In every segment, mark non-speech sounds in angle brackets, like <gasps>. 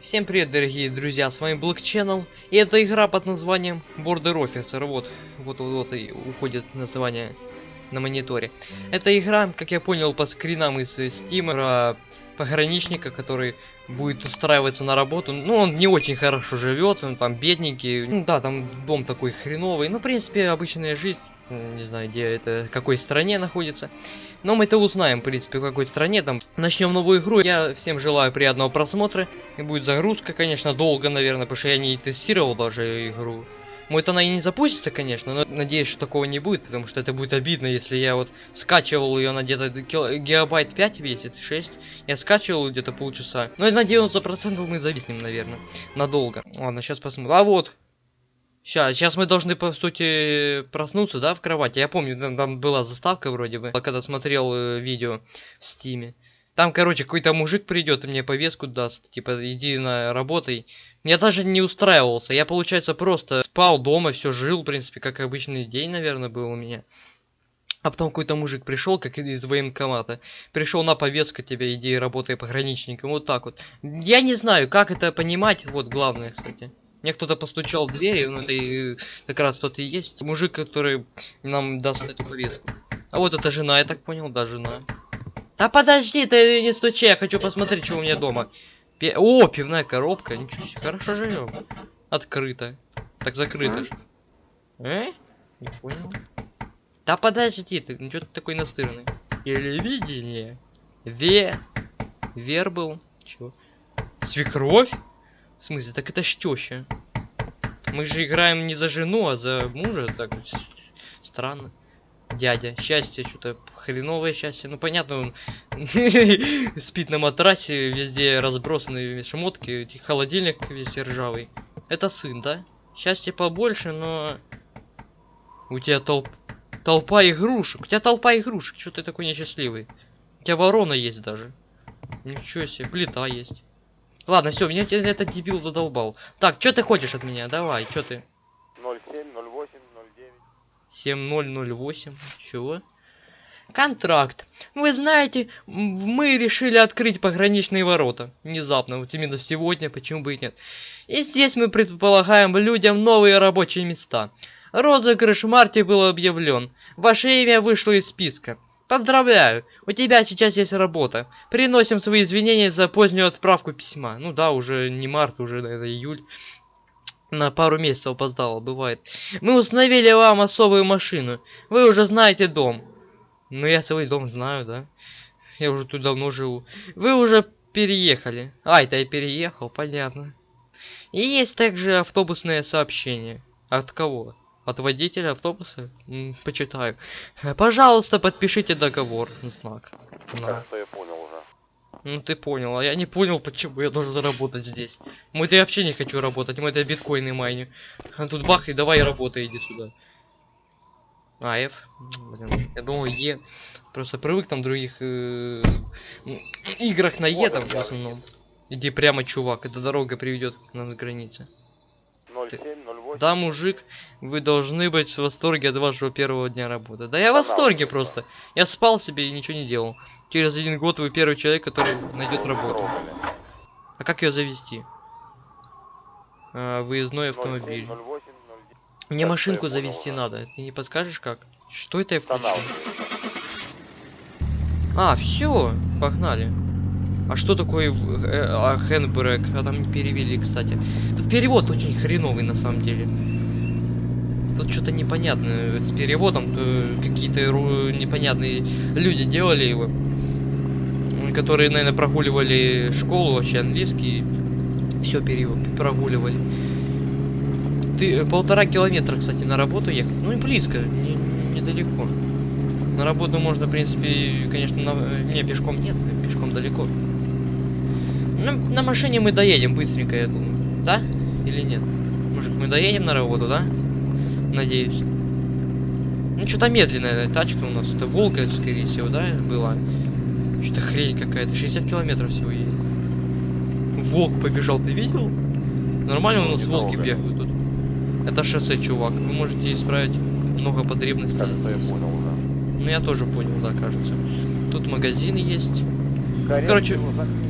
Всем привет, дорогие друзья, с вами Black Channel, и это игра под названием Border Officer, вот, вот, вот, вот и уходит название на мониторе. Это игра, как я понял по скринам из Steam, про пограничника, который будет устраиваться на работу. Ну, он не очень хорошо живет, он там бедненький. Ну да, там дом такой хреновый. Ну, в принципе, обычная жизнь. Не знаю, где это, какой стране находится. Но мы это узнаем, в принципе, в какой стране. Там начнем новую игру. Я всем желаю приятного просмотра. И будет загрузка, конечно, долго, наверное, потому что я не тестировал даже игру. Может она и не запустится, конечно, но надеюсь, что такого не будет, потому что это будет обидно, если я вот скачивал ее на где-то гигабайт 5 весит, 6. Я скачивал где-то полчаса. Но на 90% мы зависнем, наверное, надолго. Ладно, сейчас посмотрим. А вот, Сейчас, сейчас мы должны, по сути, проснуться, да, в кровати. Я помню, там, там была заставка вроде бы, когда смотрел э, видео в стиме. Там, короче, какой-то мужик придет и мне повестку даст. Типа, иди на работай. Я даже не устраивался. Я, получается, просто спал дома, все жил, в принципе, как обычный день, наверное, был у меня. А потом какой-то мужик пришел, как из военкомата. Пришел на повестку тебя, иди работай пограничником. Вот так вот. Я не знаю, как это понимать. Вот главное, кстати. Мне кто-то постучал в дверь, ну это и, как раз тот и есть. Мужик, который нам даст эту повестку. А вот это жена, я так понял, да, жена. Да подожди, ты не стучи, я хочу посмотреть, что у меня дома. Пе О, пивная коробка, ничего себе, хорошо живем. Открыто. Так закрыто же. Э? Не понял. Да подожди, ты, ну что ты такой настырный? Телевидение. Ве. Вер был. Чё? Свекровь? В смысле, так это ж теща. Мы же играем не за жену, а за мужа, так странно. Дядя, счастье, что-то хреновое счастье. Ну понятно, он <laughs> спит на матрасе, везде разбросаны шмотки, холодильник весь ржавый. Это сын, да? Счастье побольше, но... У тебя толп... толпа игрушек. У тебя толпа игрушек. Что ты такой несчастливый? У тебя ворона есть даже. Ничего себе, плита есть. Ладно, все, меня этот дебил задолбал. Так, что ты хочешь от меня? Давай, что ты? 07, 08, 09. 7008. Чего? Контракт. Вы знаете, мы решили открыть пограничные ворота. Внезапно, вот именно сегодня, почему бы и нет. И здесь мы предполагаем людям новые рабочие места. Розыгрыш в марте был объявлен. Ваше имя вышло из списка. Поздравляю, у тебя сейчас есть работа. Приносим свои извинения за позднюю отправку письма. Ну да, уже не март, уже это июль. На пару месяцев опоздало, бывает. Мы установили вам особую машину. Вы уже знаете дом. Ну я свой дом знаю, да. Я уже тут давно живу. Вы уже переехали. А, это я переехал, понятно. И есть также автобусное сообщение. От кого? От водителя автобуса? М, почитаю. Э, Пожалуйста, подпишите договор. Знак. На. Кажется, я понял уже. Ну ты понял, а я не понял, почему я должен работать здесь. Я вообще не хочу работать, мы это биткоины майню. А тут бах и давай работай, иди сюда. А, F. Блин, я думал Е. Просто привык там в других э, играх на Е там в основном. Иди прямо, чувак, эта дорога приведет на границе. 07, 08. Да, мужик, вы должны быть в восторге от вашего первого дня работы. Да я в восторге просто. Я спал себе и ничего не делал. Через один год вы первый человек, который найдет работу. А как ее завести? А, выездной 07, автомобиль. 08, 09. Мне машинку завести надо. Ты не подскажешь как? Что это я включил? А, все, погнали. А что такое э, а, там не перевели, кстати. Тут перевод очень хреновый на самом деле. Тут что-то непонятное с переводом. то Какие-то непонятные люди делали его. Которые, наверное, прогуливали школу вообще английский. Все прогуливали. Ты э, полтора километра, кстати, на работу ехать. Ну и близко, не- недалеко. На работу можно, в принципе, конечно, на... э, не, пешком нет, пешком далеко. На, на машине мы доедем быстренько, я думаю. Да? Или нет? Мужик, мы доедем на работу, да? Надеюсь. Ну, что-то медленная тачка у нас. Это Волга, скорее всего, да, была? Что-то хрень какая-то. 60 километров всего едет. Волк побежал, ты видел? Нормально у нас волки бегают тут. Это шоссе, чувак. Вы можете исправить много потребностей Кажется, я понял уже. Ну я тоже понял, да, кажется. Тут магазин есть. Короче, закрыт.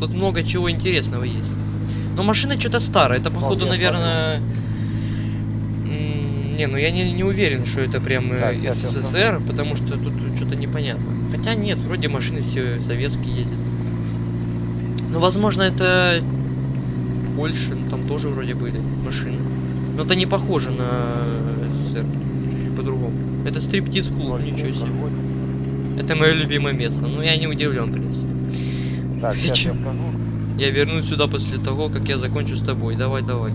Тут много чего интересного есть. Но машина что-то старая. Это походу, я наверное... м, Не, ну я не, не уверен, что это прям э, СССР, потому что тут что-то непонятно. Хотя нет, вроде машины все советские ездят. Ну, возможно, это Польша, ну, там тоже вроде были машины. Но это не похоже на СССР. По-другому. Это стриптиз клуб, ничего себе. 0708. Это мое любимое место. Ну, я не удивлен, в принципе. Так, я. Я вернусь сюда после того, как я закончу с тобой. Давай, давай.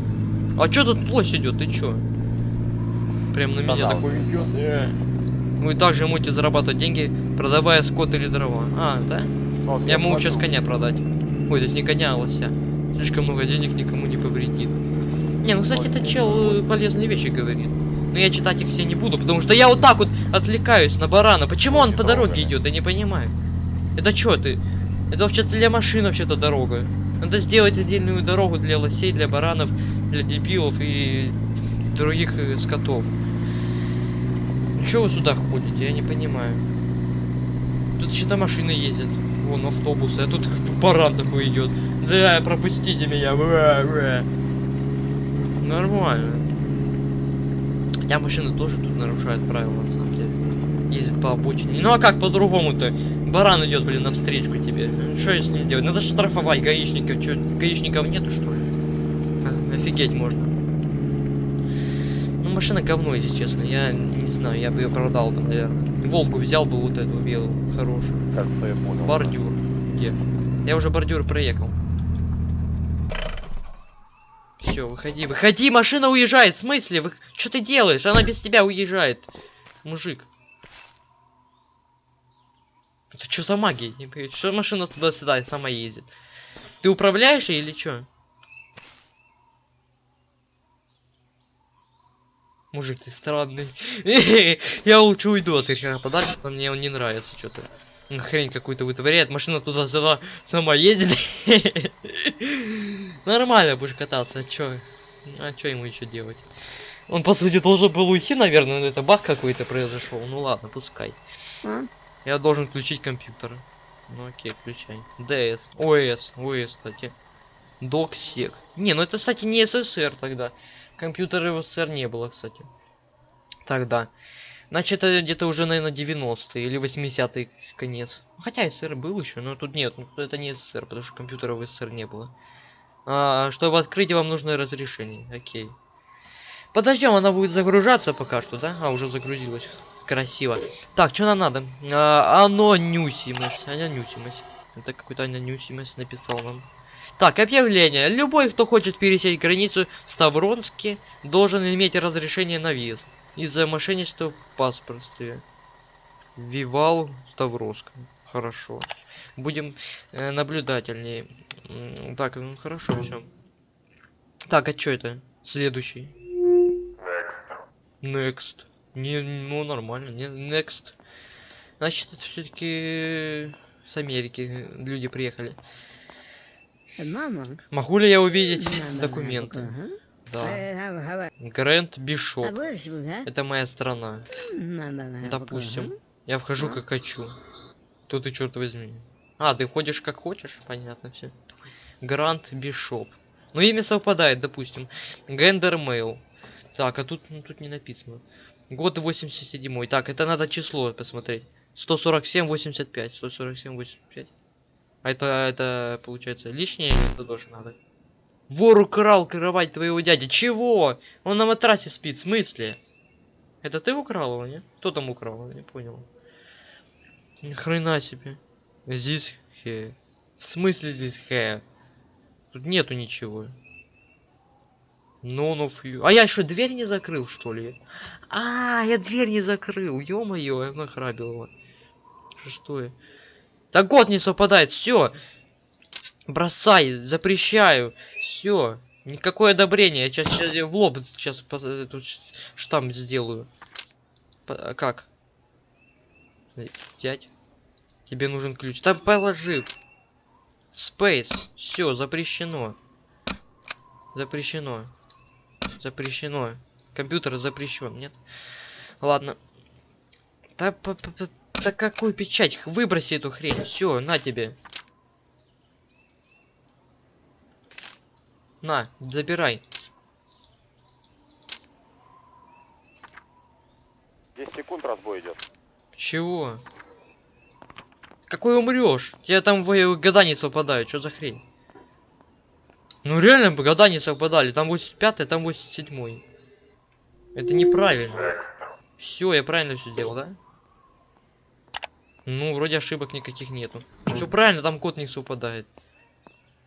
А чё тут лось идет? Ты чё? Прям на меня Канал. такой идет. э. Вы также можете зарабатывать деньги, продавая скот или дрова. А, да? Вот, Я могу сейчас коня продать. Ой, то есть не коня, а лося. Слишком много денег никому не повредит. Не, ну кстати, этот чел э, полезные вещи говорит. Но я читать их все не буду, потому что я вот так вот отвлекаюсь на барана. Почему он по дороге идет? Я не понимаю. Это чё ты? Это вообще-то для машин вообще-то дорога. Надо сделать отдельную дорогу для лосей, для баранов, для дебилов и других э, скотов. Ну чё вы сюда ходите? Я не понимаю. Тут что-то машины ездят. Вон автобусы, а тут <laughs> баран такой идет. Да, пропустите меня. Нормально. Хотя машины тоже тут нарушают правила, на самом деле. Ездят по обочине. Ну а как по-другому-то? Баран идет, блин, навстречку тебе. Что я с ним делать? Надо штрафовать гаишников. Че, гаишников нету, что ли? А, офигеть можно. Ну, машина говно, если честно. Я не знаю, я бы ее продал бы, наверное. Волгу взял бы вот эту белую, хорошую. Кажется, я понял. Бордюр. Где? Я уже бордюр проехал. Все, выходи, выходи, машина уезжает. В смысле? Вы... Что ты делаешь? Она без тебя уезжает. Мужик. Это что за магия? Что машина туда-сюда сама ездит? Ты управляешь или что? Мужик, ты странный. <laughs> Я лучше уйду от их подальше, но мне он не нравится что-то. Хрень какую-то вытворяет, машина туда-сюда сама ездит. <laughs> Нормально будешь кататься, а чё? А чё ему еще делать? Он, по сути, должен был уйти, наверное, но это баг какой-то произошел. Ну ладно, пускай. Я должен включить компьютер. Ну окей, включай. DS. ОС. ОС, кстати. Доксек. Не, ну это, кстати, не СССР тогда. Компьютера в СССР не было, кстати. Тогда. Значит, это где-то уже, наверное, 90-е или 80-й конец. Хотя СССР был еще, но тут нет. ну, Это не СССР, потому что компьютера в СССР не было. А, чтобы открыть, вам нужно разрешение. Окей. Подождем, она будет загружаться пока что, да? А, уже загрузилась. Красиво. Так, что нам надо? А, анонюсимость. Анонюсимость. Это какой-то анонюсимость написал нам. Так, объявление. Любой, кто хочет пересечь границу Ставронски, должен иметь разрешение на въезд. Из-за мошенничества в паспорте. Вивал Ставровска. Хорошо. Будем э, наблюдательнее. Так, ну хорошо, все. Так, а что это? Следующий. Next. Не, ну нормально, не next. Значит, это все-таки с Америки люди приехали. Мама. Могу ли я увидеть Надо, документы? надо, Да. Давай. Грэнд А Бишоп. да? Это моя страна. Допустим. Я вхожу А? как хочу. Тут ты черт возьми. А, ты ходишь как хочешь? Понятно все. Грант Бишоп. Ну, имя совпадает, допустим. Гендер Мейл. Так, а тут, ну, тут не написано. Год 87 Так, это надо число посмотреть. 147, 85. 147, 85. А это, это, получается, лишнее это тоже надо? Вор украл кровать твоего дяди. Чего? Он на матрасе спит, в смысле? Это ты украл его, не? Кто там украл? Я не понял. Ни хрена себе. Здесь хэ. В смысле здесь хэ? Тут нету ничего. None of you. А я что, дверь не закрыл, что ли? А, я дверь не закрыл. Ё-моё, я нахрабил его. Что я? Так год не совпадает, все. Бросай, запрещаю. Все. Никакое одобрение. Я сейчас в лоб сейчас тут штамп сделаю. П- а как? Взять. Тебе нужен ключ. Да положи. Space. Все, запрещено. Запрещено. Запрещено. Компьютер запрещен, нет? Ладно. Да, п -п -п да какую печать? Выброси эту хрень. Все, на тебе. На, забирай. 10 секунд разбой идет. Чего? Какой умрешь? Тебя там в э, гаданицы выпадают, что за хрень? Ну реально года не совпадали. Там 85 там 87 Это неправильно. Все, я правильно все сделал, да? Ну, вроде ошибок никаких нету. Все правильно, там код не совпадает.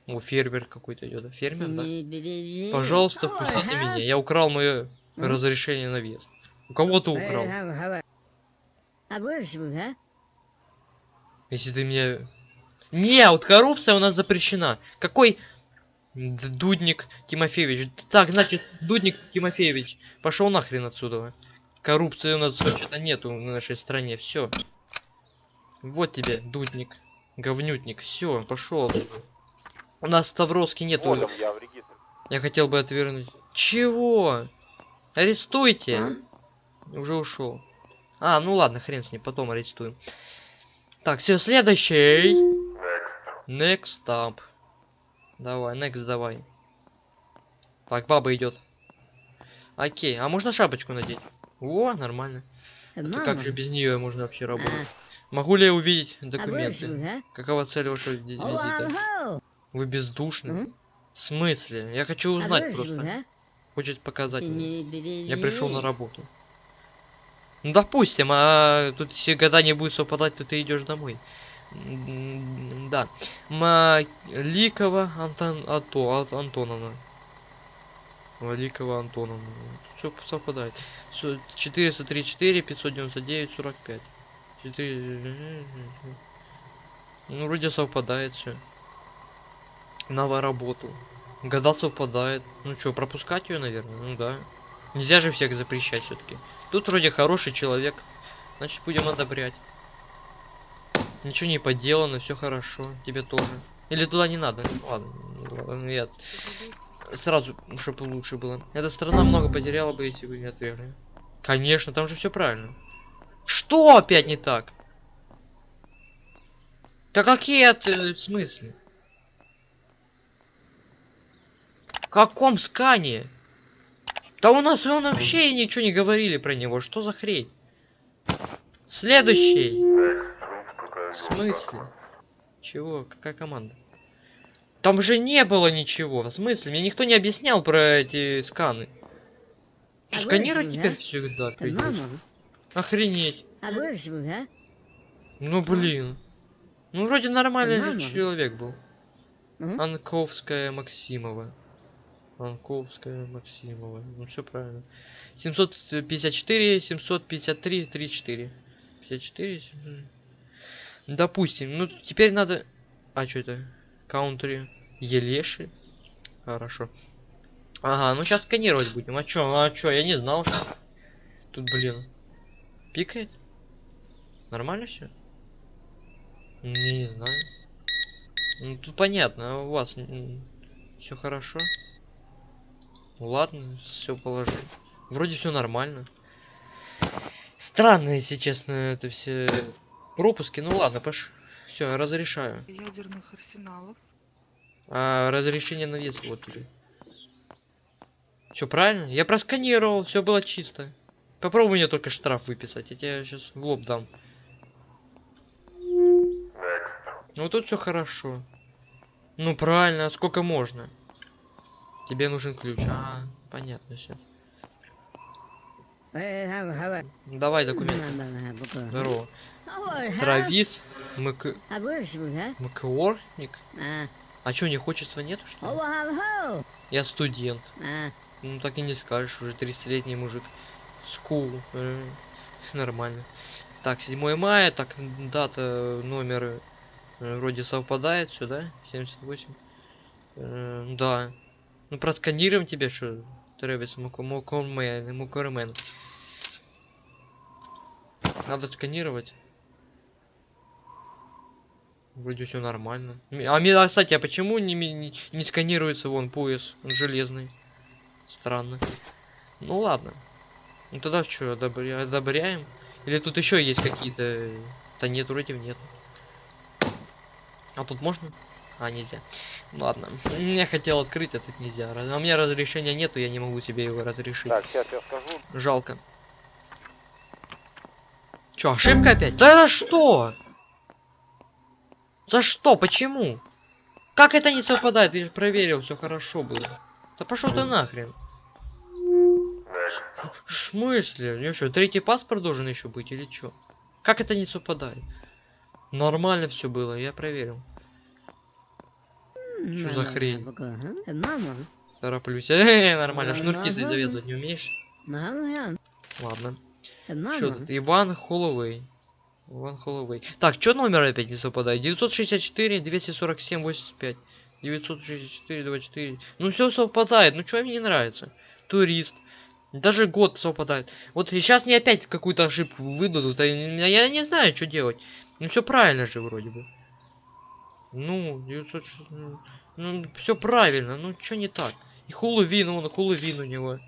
О, фермер какой-то идет. Фермер, да? Пожалуйста, впустите меня. Я украл мое разрешение на въезд. У кого ты украл? А? Если ты меня... Не, вот коррупция у нас запрещена. Какой Дудник Тимофеевич? Так, значит, Дудник Тимофеевич, пошел нахрен отсюда. Коррупции у нас что-то нету в нашей стране. Все. Вот тебе, Дудник. Говнютник. Все, пошел. У нас в Ставровске нету. Я. Я хотел бы отвернуть. Чего? Арестуйте. А? Уже ушел. А, ну ладно, хрен с ним, потом арестуем. Так, все, следующий. Next up. Давай, next давай. Так, баба идет. Окей, а можно шапочку надеть? О, нормально. А как же без нее можно вообще работать? Могу ли я увидеть А документы? Какова цель вашего ви- визита? Вы бездушны? В смысле? Я хочу А узнать просто. Хочет показать мне. Я пришел на работу. Ну, допустим, а тут если года не будет совпадать, то ты идешь домой. М, Да. Маликова Антон, Ато, Ат- Антоновна. Маликова Антоновна. Все совпадает. Всё, 434, 599, 45. 4... Ну, вроде совпадает все. На работу. Года совпадает. Ну что, пропускать ее, наверное? Ну да. Нельзя же всех запрещать все-таки. Тут вроде хороший человек. Значит, будем одобрять. Ничего не поделано, все хорошо. Тебе тоже. Или туда не надо? Ладно, нет. Сразу, чтобы лучше было. Эта страна много потеряла бы, если бы не отвергли. Конечно, там же все правильно. Что опять не так? Да какие это в смысле? В каком скане? Да у нас вон вообще ничего не говорили про него. Что за хрень? Следующий. В смысле? Чего? Какая команда? Там же не было ничего. В смысле? Мне никто не объяснял про эти сканы. А сканировать вырежем, теперь да? всегда придётся? Мама, Охренеть. а будешь, а? Ну блин. Ну вроде нормальный же Мама. человек был. Мгм. Анковская Максимова. Анковская Максимова. Ну все правильно. 754, 753, 34. 54. 700. Допустим. Ну теперь надо. А что это? Каунтри. Елеши. Хорошо. Ага, ну сейчас сканировать будем. А чё? А чё? Я не знал, что. Тут, блин. Пикает? Нормально все? Не, не знаю. Ну тут понятно, а у вас все хорошо. Ну, Ладно, все положи. Вроде все нормально. Странно, если честно, это все пропуски. Ну ладно, пош. Все, разрешаю. ядерных арсеналов. А разрешение на вес вот тебе. Все правильно? Я просканировал, все было чисто. Попробуй мне только штраф выписать, я тебе сейчас в лоб дам. Ну тут все хорошо. Ну правильно, а сколько можно? Тебе нужен ключ. А, понятно все. Давай документы. Здорово. Травис Мк... А будешь, а? А. Чё, не хочется нету что ли? Я студент. А. Ну так и не скажешь, уже 30-летний мужик. Скул. э, Нормально. Так, 7 мая, так, дата, номер э, вроде совпадает, все, да? 78. Э, да. Ну просканируем тебе, что Тревис Мукормен, Мукормен. Надо сканировать. Вроде все нормально. А, ми- а, кстати, а почему не, не, не сканируется вон пояс? Он железный. Странно. Ну ладно. Ну тогда что, одобря... одобряем? Или тут еще есть какие-то... Да нет, вроде нет. А тут можно? А, нельзя. Ладно. Я хотел открыть, а тут нельзя. А у меня разрешения нету, я не могу себе его разрешить. Так, сейчас я скажу. Жалко. Чё, ошибка опять? Да что? За что? Почему? Как это не совпадает? Же проверил, все хорошо было. Да пошел ты нахрен. В смысле? У него что, третий паспорт должен еще быть или что? Как это не совпадает? Нормально все было, я проверил. Что за хрень? Тороплюсь. <laughs> Э, нормально. Шнурки ты завязывать не умеешь? Ладно. Что тут? Иван Холлоуэй. Иван Холлоуэй. Так, что номер опять не совпадает? 964, 247, 85. 964, 24. Ну все совпадает. Ну что мне не нравится? Турист. Даже год совпадает. Вот сейчас мне опять какую-то ошибку выдадут. а я не знаю, что делать. Ну все правильно же вроде бы. Ну, 900... Ну, все правильно. Ну, что не так? И Хэллоуин, он Хэллоуин у него.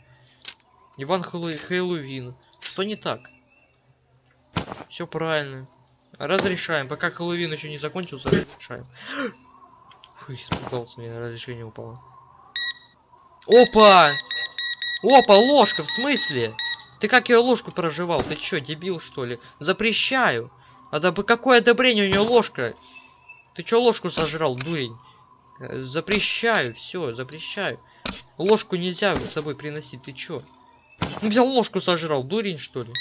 Иван Хэллоу- Хэллоуин. Что не так? Все правильно. Разрешаем. Пока Хэллоуин еще не закончился, разрешаем. <gasps> Фу, испугался, меня разрешение упало. Опа! Опа, ложка, в смысле? Ты как ее ложку проживал? Ты чё, дебил, что ли? Запрещаю. А да какое одобрение у нее ложка? Ты чё ложку сожрал, дурень? Запрещаю, все, запрещаю. Ложку нельзя с собой приносить, ты чё? Ну взял ложку сожрал, дурень что ли?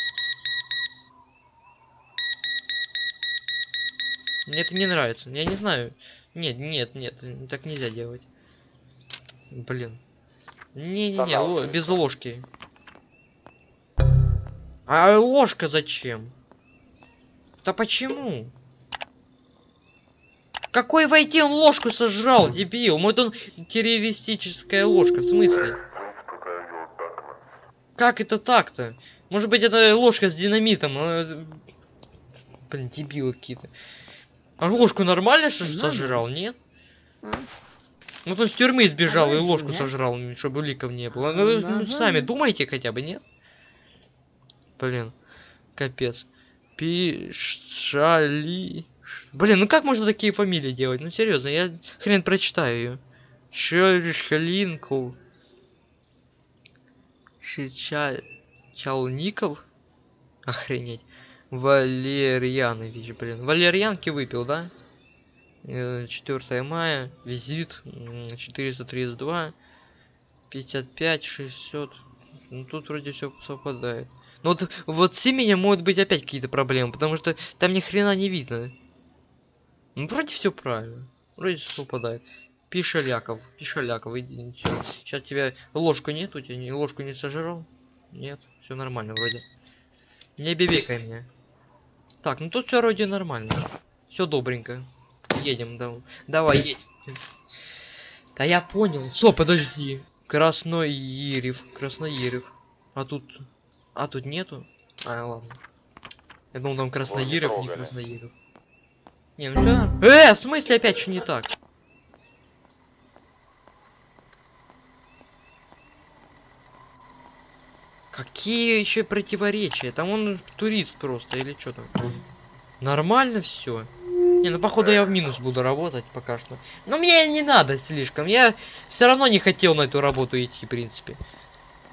Мне это не нравится. Я не знаю. Нет, нет, нет, так нельзя делать. Блин. Не-не-не, ло- без ложки. А ложка зачем? Да почему? Какой войти он ложку сожрал, дебил? Может он террористическая ложка, в смысле? Как это так-то? Может быть это ложка с динамитом? а, Блин, дебилы какие-то. А ложку нормально что ж Ладно. сожрал, нет? А? Ну то с тюрьмы сбежал и Давай ложку сюда. сожрал, чтобы ликов не было. Ну, ну, сами думайте хотя бы, нет? Блин, капец. Пишали. Блин, ну как можно такие фамилии делать? Ну серьезно, я хрен прочитаю ее. Шалинков. Шича... Чалников? Охренеть. Валерьянович, блин. Валерьянки выпил, да? Э, 4 мая. Визит. м, 432. 55, 600. Ну тут вроде все совпадает. Ну вот, вот с именем могут быть опять какие-то проблемы, потому что там ни хрена не видно. Ну вроде все правильно. Вроде все совпадает. Пишаляков, Пишаляков, иди Сейчас тебя ложку нет, у тебя ложку не сожрал? Нет, все нормально вроде. Не бебекай меня. Так, ну тут все вроде нормально. Все добренько. Едем, да. Давай, едь. Да я понял. Что, подожди. Красноирев. Красноирев. А тут... А тут нету? А, ладно. Я думал, там Красноирев, не трогали. Красноирев. Не, ну что? Э, в смысле опять что не так? Какие еще противоречия? Там он турист просто или что там? Нормально все. Не, ну походу я в минус буду работать пока что. Но мне не надо слишком. Я все равно не хотел на эту работу идти, в принципе.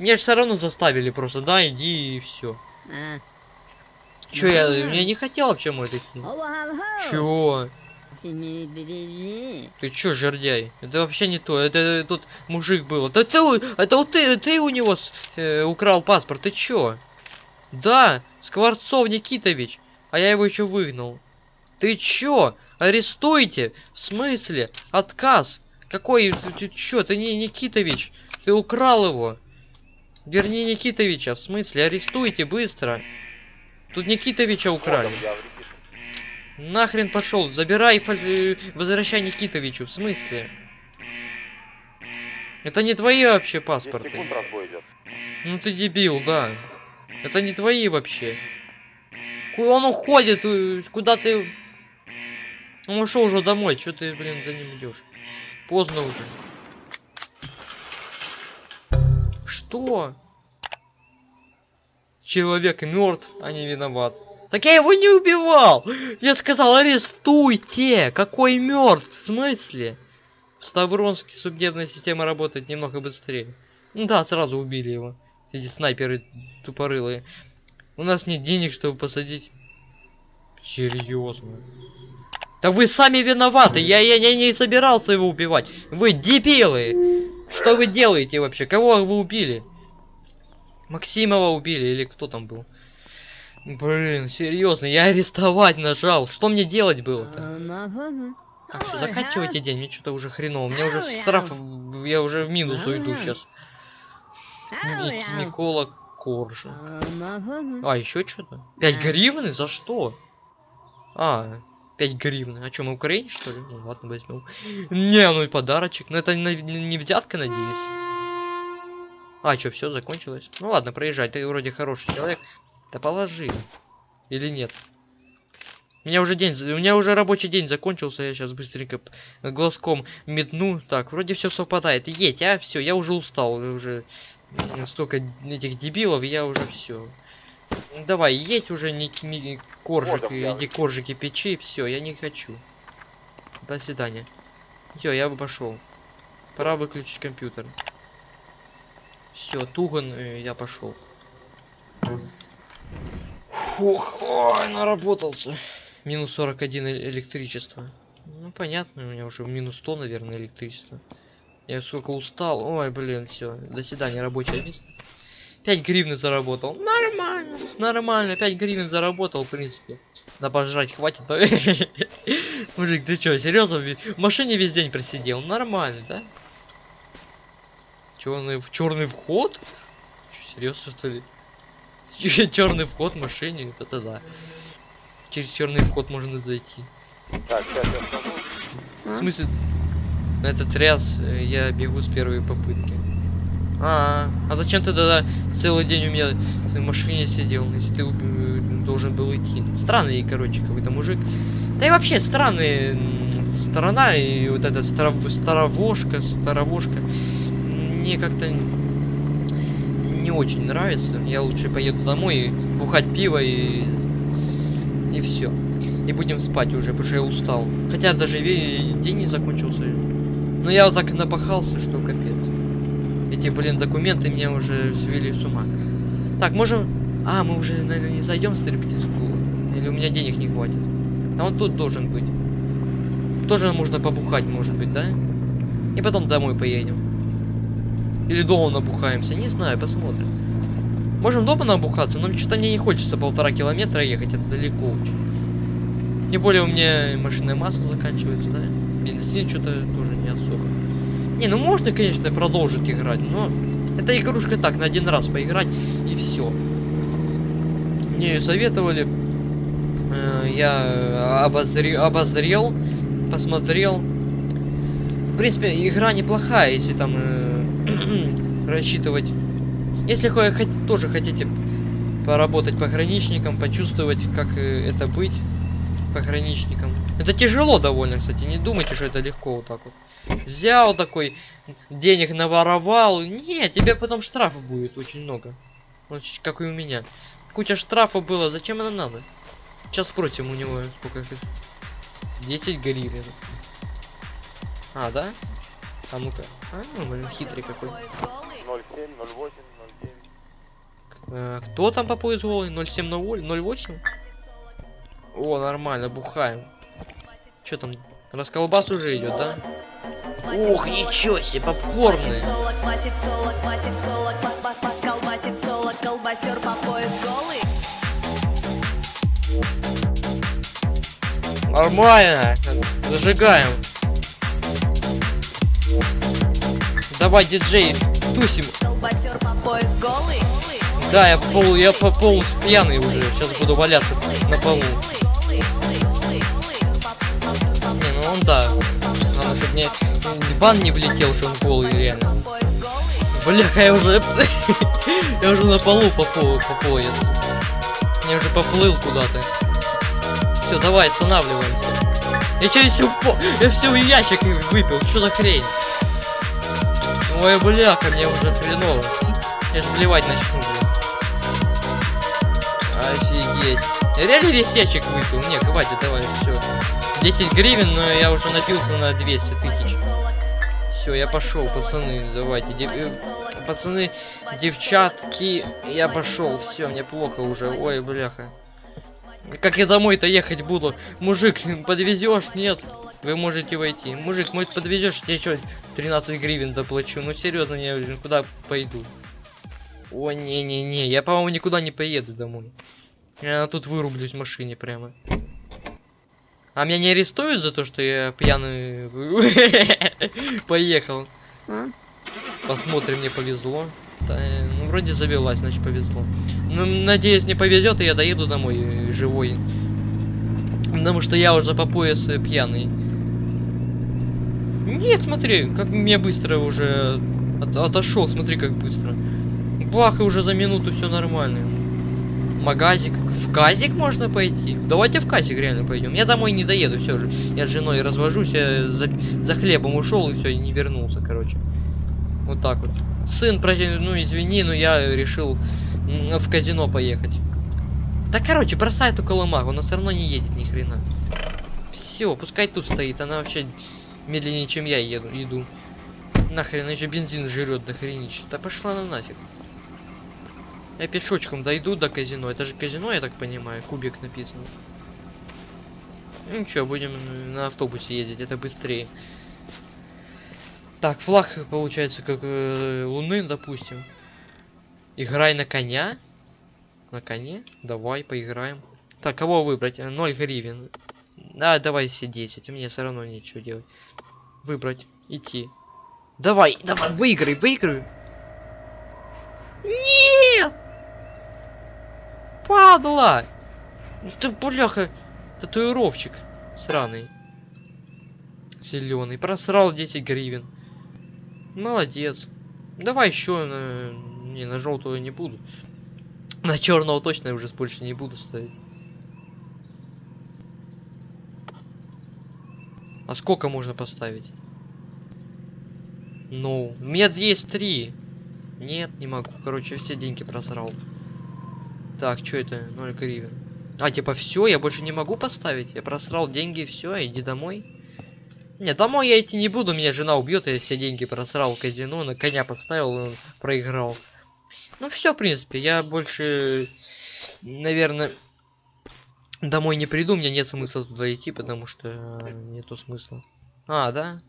Меня же все равно заставили просто, да, иди и все. А. Че я, я не хотел вообще мой. Чё? Чего? Ты чё, жердяй? Это вообще не то. Это тут мужик был. Да ты, это вот ты, ты у него с- э, украл паспорт. Ты чё? Да, Скворцов Никитович. А я его еще выгнал. Ты чё? Арестуйте? В смысле? Отказ? Какой? Ты, ты чё? Ты не Никитович. Ты украл его. Верни Никитовича. В смысле? Арестуйте быстро. Тут Никитовича украли. Вот он, я в регистре. Нахрен пошел, забирай, э, возвращай Никитовичу, в смысле? Это не твои вообще 10 паспорты. Ну ты дебил, да. Это не твои вообще. Он уходит, э, куда ты... Он ушел уже домой, что ты, блин, за ним идешь? Поздно уже. Что? Человек мертв, а не виноват. Так я его не убивал! Я сказал, арестуйте! Какой мертв? В смысле? В Ставронске судебная система работает немного быстрее. Ну да, сразу убили его. Эти снайперы тупорылые. У нас нет денег, чтобы посадить. Серьезно. Да вы сами виноваты. Я, я, я не собирался его убивать. Вы дебилы. Что вы делаете вообще? Кого вы убили? Максимова убили или кто там был? Блин, серьезно, я арестовать нажал. Что мне делать было-то? Так, все, заканчивайте день, мне что-то уже хреново. Мне уже штраф, я уже в минус уйду сейчас. Микола Коржа. Мама. А, еще что-то? 5 гривны? За что? А, 5 гривны. А что, мы Украине, что ли? Ну ладно, возьмем. Не, ну и подарочек. Но это на- не взятка, надеюсь. А, что, все закончилось? Ну ладно, проезжай, ты вроде хороший человек. Да положи. Или нет? У меня уже день, у меня уже рабочий день закончился, я сейчас быстренько глазком метну. Так, вроде все совпадает. Едь, а все, я уже устал, уже столько этих дебилов, я уже все. Давай, едь уже, не, не коржик, я иди коржики печи, все, я не хочу. До свидания. Все, я бы пошел. Пора выключить компьютер. Все, Туган, э, я пошел. Фух, ой, наработался. Минус 41 э- электричество. Ну, понятно, у меня уже минус 100, наверное, электричество. Я сколько устал. Ой, блин, все. До свидания, рабочее место. 5 гривен заработал. Нормально. Нормально, 5 гривен заработал, в принципе. На пожрать хватит. <laughs> Мужик, ты чё, серьезно? В машине весь день просидел. Нормально, да? Черный, черный вход? Серьезно, что ли? Черный вход в машине, вот это да. Через черный вход можно зайти. Так, сейчас я скажу. В смысле, на этот раз э, я бегу с первой попытки. А, а зачем ты тогда целый день у меня в машине сидел, если ты должен был идти? Странный, короче, какой-то мужик. Да и вообще странная м, сторона и вот эта старов- старовошка, старовошка. Мне как-то очень нравится. Я лучше поеду домой бухать пиво и и все. И будем спать уже, потому что я устал. Хотя даже день не закончился. Но я вот так напахался, что капец. Эти, блин, документы меня уже свели с ума. Так, можем... А, мы уже, наверное, не зайдем в стриптиз-клуб. Или у меня денег не хватит. А он тут должен быть. Тоже можно побухать, может быть, да? И потом домой поедем. Или дома набухаемся, не знаю, посмотрим. Можем дома набухаться, но что-то мне не хочется полтора километра ехать, это далеко очень. Тем более у меня машинное масло заканчивается, да? Бензин что-то тоже не особо. Не, ну можно, конечно, продолжить играть, но это игрушка так, на один раз поиграть и все. Мне советовали, э, я обозре- обозрел, посмотрел. В принципе, игра неплохая, если там э, рассчитывать. Если хо- хот- тоже хотите поработать пограничником, почувствовать, как э, это быть пограничником. Это тяжело довольно, кстати. Не думайте, что это легко вот так вот. Взял такой, денег наворовал. Нет, тебе потом штрафов будет очень много. Вот как и у меня. Куча штрафов было, зачем это надо? Сейчас спросим у него сколько это. 10 гривен. А, да? А ну-ка. А, ну, хитрый какой. 07, 08, 09. Э, кто там по пояс голый? 07 08? О, нормально, бухаем. Что там? Расколбас уже идет, да? Ух, ничего себе, попкорны. Солок, квасит Давай, диджей, тусим. Да, я по полу, я по полу пьяный уже. Сейчас буду валяться на полу. Не, ну он да. Надо, чтобы мне бан не влетел, что он голый реально. Бляха, я уже... <laughs> я уже на полу по, по, по пояс. Я уже поплыл куда-то. Все, давай, останавливаемся. Я че все по... Я все ящик выпил, что за хрень? Ой, бляха, мне уже хреново. Я же блевать начну, блин. Офигеть. Я реально весь ящик выпил? Не, хватит, давай, все. 10 гривен, но я уже напился на 200 тысяч. Все, я пошел, пацаны, давайте. Дев... э, Пацаны, девчатки, я пошел. Все, мне плохо уже. Ой, бляха. Как я домой-то ехать буду? Мужик, подвезешь? Нет. Вы можете войти. Мужик, может подвезешь? Я что, 13 гривен доплачу? Ну серьезно, я куда пойду? О, не-не-не, я, по-моему, никуда не поеду домой. Я тут вырублюсь в машине прямо. А меня не арестуют за то, что я пьяный <laughs> поехал? А? Посмотрим, мне повезло. Да, ну, вроде завелась, значит повезло. Ну, надеюсь, не повезет, и я доеду домой живой. Потому что я уже по пояс пьяный. Нет, смотри, как мне быстро уже от- отошел, смотри, как быстро. Бах, и уже за минуту все нормально. Магазик. В казик можно пойти? Давайте в казик реально пойдем. Я домой не доеду, все же. Я с женой развожусь, я за, за хлебом ушел и все, и не вернулся, короче. Вот так вот. Сын, прости, ну извини, но я решил в казино поехать. Да короче, бросай эту колымагу, она все равно не едет ни хрена. Все, пускай тут стоит, она вообще медленнее, чем я еду, иду. Нахрен, еще бензин жрет до хренища. Да пошла на нафиг. Я пешочком дойду до казино. Это же казино, я так понимаю, кубик написано. Ну ничего, будем на автобусе ездить, это быстрее. Так, флаг получается как э, луны, допустим. Играй на коня. На коне? Давай, поиграем. Так, кого выбрать? 0 гривен. А, давай все 10. Мне все равно нечего делать. Выбрать. Идти. Давай, давай, выиграй, выиграй. Нет! Падла! Ну Ты, бляха, татуировщик сраный. Зеленый. Просрал 10 гривен. Молодец. Давай еще на... Не, на желтого не буду. На черного точно уже больше не буду ставить. А сколько можно поставить? Ну, у меня есть три. Нет, не могу. Короче, все деньги просрал. Так, что это? 0 гривен. А, типа, все, я больше не могу поставить. Я просрал деньги, все, иди домой. Не, домой я идти не буду, меня жена убьет, я все деньги просрал в казино, на коня поставил, и он проиграл. Ну все, в принципе, я больше, наверное, домой не приду, у меня нет смысла туда идти, потому что э, нету смысла. А, да?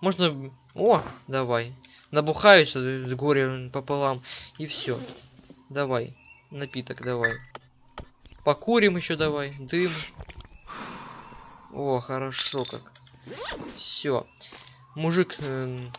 Можно... О, давай. Набухаюсь э, с горя пополам, и все. Давай, напиток давай. Покурим еще давай, дым. О, хорошо как. Все. Мужик эм,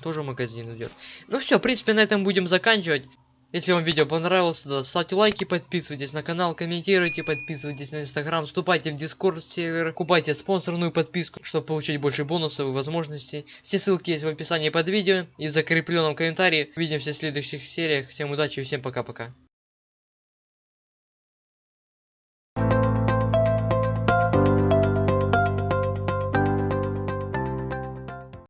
тоже магазин идет. Ну все, в принципе, на этом будем заканчивать. Если вам видео понравилось, то ставьте лайки, подписывайтесь на канал, комментируйте, подписывайтесь на инстаграм, вступайте в дискорд сервер, купайте спонсорную подписку, чтобы получить больше бонусов и возможностей. Все ссылки есть в описании под видео и в закрепленном комментарии. Увидимся в следующих сериях. Всем удачи и всем пока-пока.